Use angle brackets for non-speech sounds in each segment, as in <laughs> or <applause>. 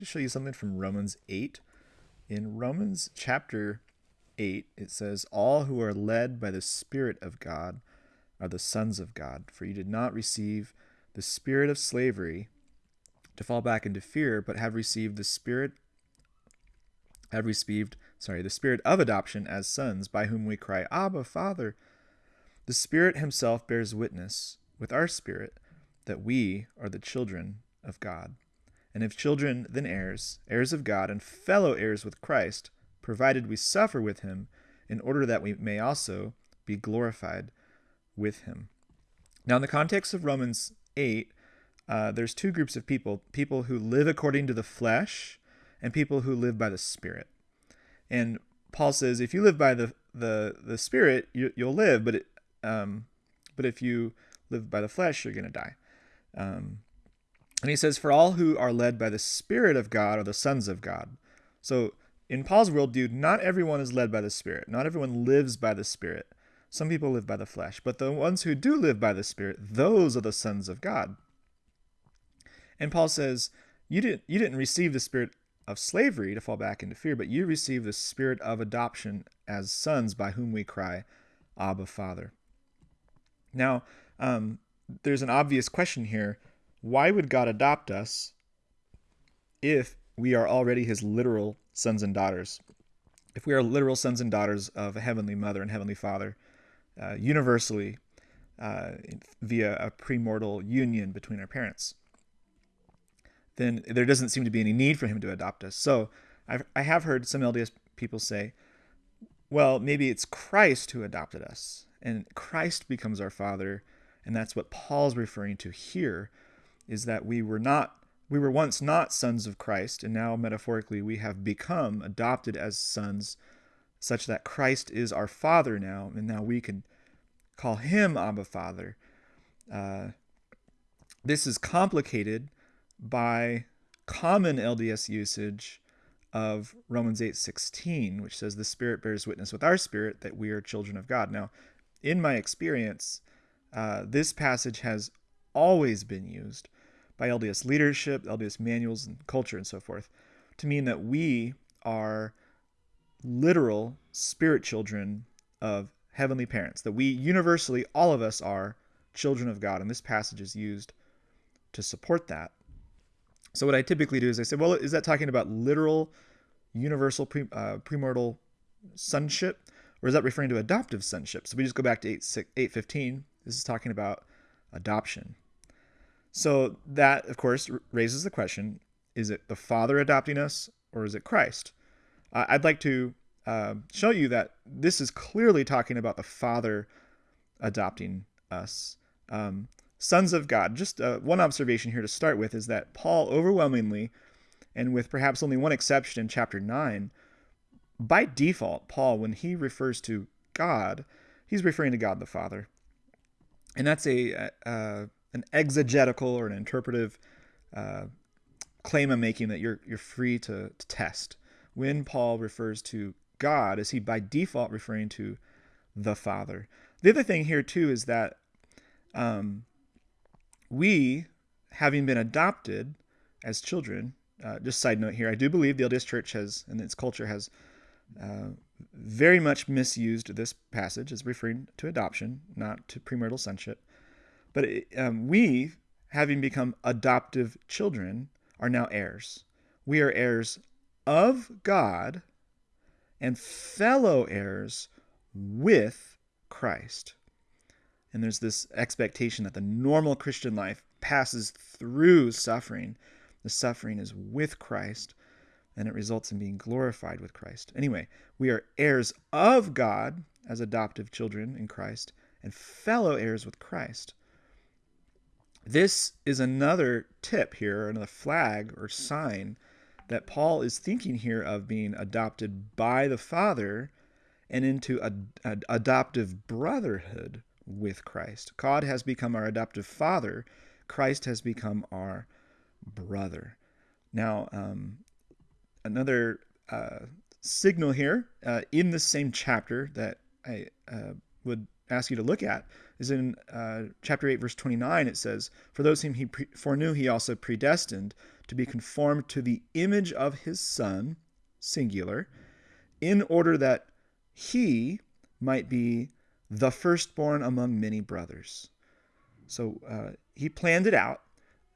to show you something from Romans 8. In Romans chapter 8, it says, All who are led by the Spirit of God are the sons of God, for you did not receive the spirit of slavery to fall back into fear, but have received the spirit have received, sorry, the spirit of adoption as sons, by whom we cry, Abba, Father. The Spirit himself bears witness with our spirit that we are the children of God. And if children, then heirs, heirs of God, and fellow heirs with Christ, provided we suffer with him, in order that we may also be glorified with him. Now, in the context of Romans 8, uh, there's two groups of people people who live according to the flesh and people who live by the Spirit. And Paul says, if you live by the, the, the Spirit, you, will live, but, it, um, but if you live by the flesh, you're going to die. Um, and he says, For all who are led by the Spirit of God are the sons of God. So in Paul's worldview, not everyone is led by the Spirit. Not everyone lives by the Spirit. Some people live by the flesh. But the ones who do live by the Spirit, those are the sons of God. And Paul says, You didn't, you didn't receive the spirit of slavery to fall back into fear, but you received the spirit of adoption as sons by whom we cry, Abba, Father. Now, um, there's an obvious question here. Why would God adopt us if we are already his literal sons and daughters? If we are literal sons and daughters of a heavenly mother and heavenly father, uh, universally uh, via a premortal union between our parents, then there doesn't seem to be any need for him to adopt us. So I've, I have heard some LDS people say, well, maybe it's Christ who adopted us, and Christ becomes our father and that's what Paul's referring to here is that we were not we were once not sons of Christ and now metaphorically we have become adopted as sons such that Christ is our father now and now we can call him Abba Father. Uh, this is complicated by common LDS usage of Romans 8:16, which says the Spirit bears witness with our spirit that we are children of God. Now, in my experience, uh, this passage has always been used by LDS leadership, LDS manuals, and culture, and so forth, to mean that we are literal spirit children of heavenly parents, that we universally, all of us are children of God. And this passage is used to support that. So, what I typically do is I say, well, is that talking about literal, universal, pre, uh, premortal sonship? Or is that referring to adoptive sonship? So we just go back to 8, 815 this is talking about adoption. So that, of course, raises the question is it the Father adopting us or is it Christ? Uh, I'd like to uh, show you that this is clearly talking about the Father adopting us. Um, sons of God. Just uh, one observation here to start with is that Paul overwhelmingly, and with perhaps only one exception in chapter 9, by default, Paul, when he refers to God, he's referring to God the Father and that's a uh, an exegetical or an interpretive uh, claim I'm making that you're you're free to, to test. When Paul refers to God, is he by default referring to the Father? The other thing here too is that um, we, having been adopted as children, uh, just side note here, I do believe the LDS Church has and its culture has uh, very much misused this passage as referring to adoption, not to premortal sonship. But um, we, having become adoptive children, are now heirs. We are heirs of God and fellow heirs with Christ. And there's this expectation that the normal Christian life passes through suffering. The suffering is with Christ and it results in being glorified with Christ. Anyway, we are heirs of God as adoptive children in Christ and fellow heirs with Christ. This is another tip here, another flag or sign that Paul is thinking here of being adopted by the Father and into a, a, adoptive brotherhood with Christ. God has become our adoptive Father, Christ has become our brother. Now, um, another uh, signal here uh, in the same chapter that I uh, would ask you to look at is in uh, chapter 8, verse 29. It says, For those whom he pre- foreknew, he also predestined to be conformed to the image of his Son, singular, in order that he might be the firstborn among many brothers. So uh, he planned it out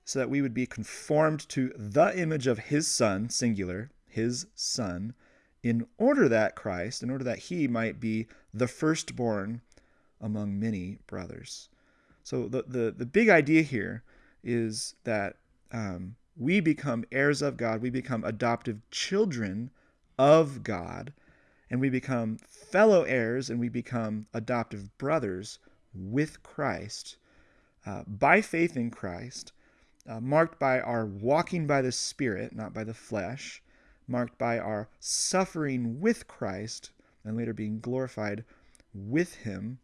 so that we would be conformed to the image of his Son, singular, his Son, in order that Christ, in order that he might be the firstborn among many brothers. So the, the, the big idea here is that um, we become heirs of God, we become adoptive children of God, and we become fellow heirs and we become adoptive brothers with Christ uh, by faith in Christ, uh, marked by our walking by the Spirit, not by the flesh, marked by our suffering with Christ and later being glorified with Him.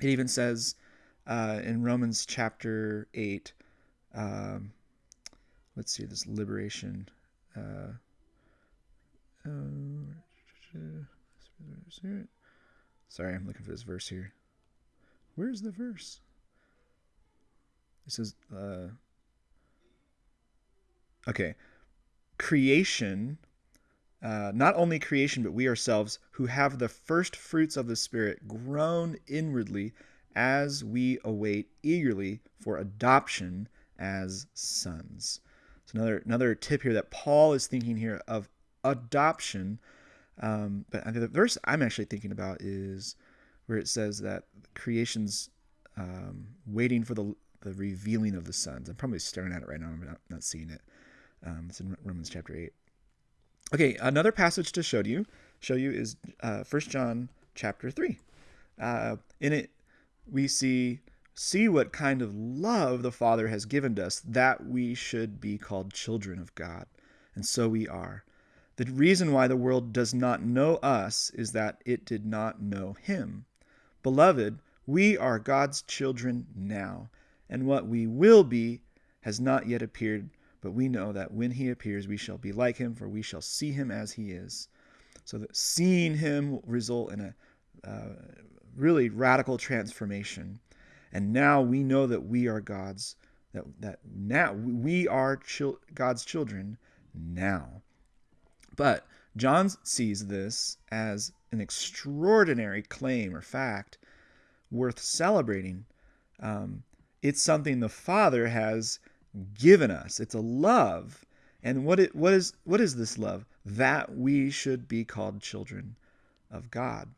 It even says uh, in Romans chapter 8, um, let's see, this liberation. Uh, sorry, I'm looking for this verse here. Where's the verse? It says, uh, okay, creation, uh, not only creation, but we ourselves who have the first fruits of the Spirit groan inwardly as we await eagerly for adoption as sons. So another another tip here that Paul is thinking here of adoption. Um, but the verse I'm actually thinking about is where it says that creation's um, waiting for the the revealing of the sons. I'm probably staring at it right now. I'm not, not seeing it. Um, it's in Romans chapter 8. Okay, another passage to show you show you is uh, 1 John chapter 3. Uh, in it, we see see what kind of love the Father has given us that we should be called children of God. And so we are. The reason why the world does not know us is that it did not know him. Beloved, we are God's children now, and what we will be has not yet appeared, but we know that when he appears, we shall be like him, for we shall see him as he is. So that seeing him will result in a uh, really radical transformation. And now we know that we are God's, that, that now we are chil- God's children now. But John sees this as an extraordinary claim or fact worth celebrating. Um, it's something the Father has given us. It's a love. And what it what is what is this love? That we should be called children of God.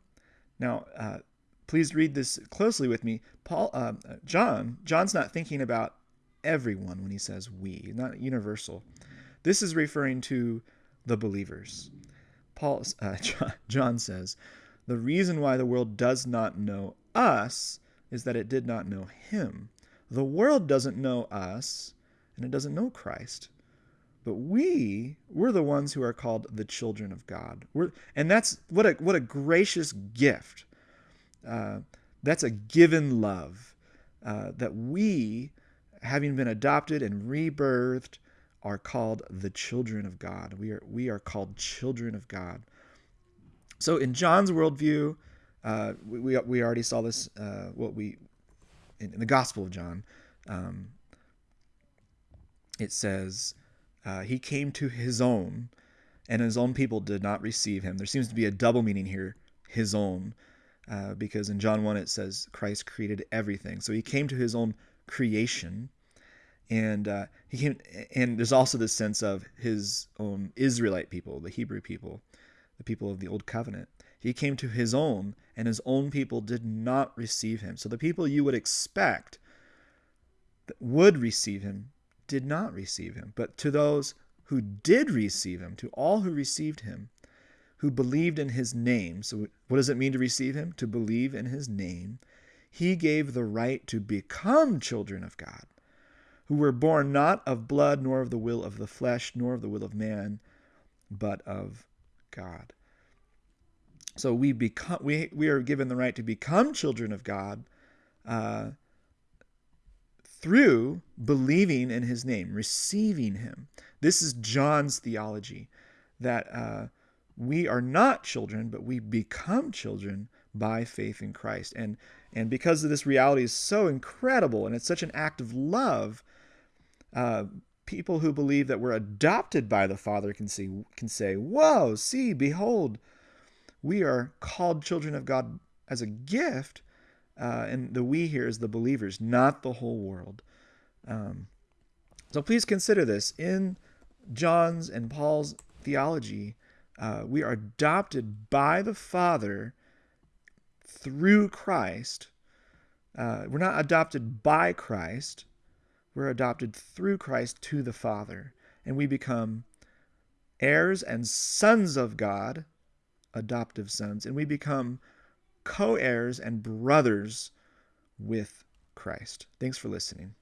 Now, uh, please read this closely with me. Paul, uh, John, John's not thinking about everyone when he says we, not universal. This is referring to the believers. Paul, uh, <laughs> John says, the reason why the world does not know us is that it did not know him. The world doesn't know us, and it doesn't know Christ. But we, we're the ones who are called the children of God. We're, and that's what a what a gracious gift. Uh, that's a given love uh, that we, having been adopted and rebirthed, are called the children of God. We are we are called children of God. So in John's worldview, uh, we, we, we already saw this. Uh, what we in, in the Gospel of John, um, it says, uh, He came to His own, and His own people did not receive Him. There seems to be a double meaning here, His own, uh, because in John 1 it says Christ created everything. So He came to His own creation. And uh, he came, and there's also this sense of his own Israelite people, the Hebrew people, the people of the Old Covenant. He came to his own, and his own people did not receive him. So the people you would expect that would receive him did not receive him. But to those who did receive him, to all who received him, who believed in his name. So, what does it mean to receive him? To believe in his name. He gave the right to become children of God, who were born not of blood, nor of the will of the flesh, nor of the will of man, but of God. So we become we we are given the right to become children of God uh, through believing in His name, receiving Him. This is John's theology that uh, we are not children, but we become children by faith in Christ. And and because of this reality is so incredible and it's such an act of love, uh, people who believe that we're adopted by the Father can see can say, "Whoa, see, behold, we are called children of God as a gift." Uh, and the we here is the believers, not the whole world. Um, so please consider this in John's and Paul's theology. Uh, we are adopted by the Father through Christ. Uh, we're not adopted by Christ. We're adopted through Christ to the Father. And we become heirs and sons of God, adoptive sons. And we become co heirs and brothers with Christ. Thanks for listening.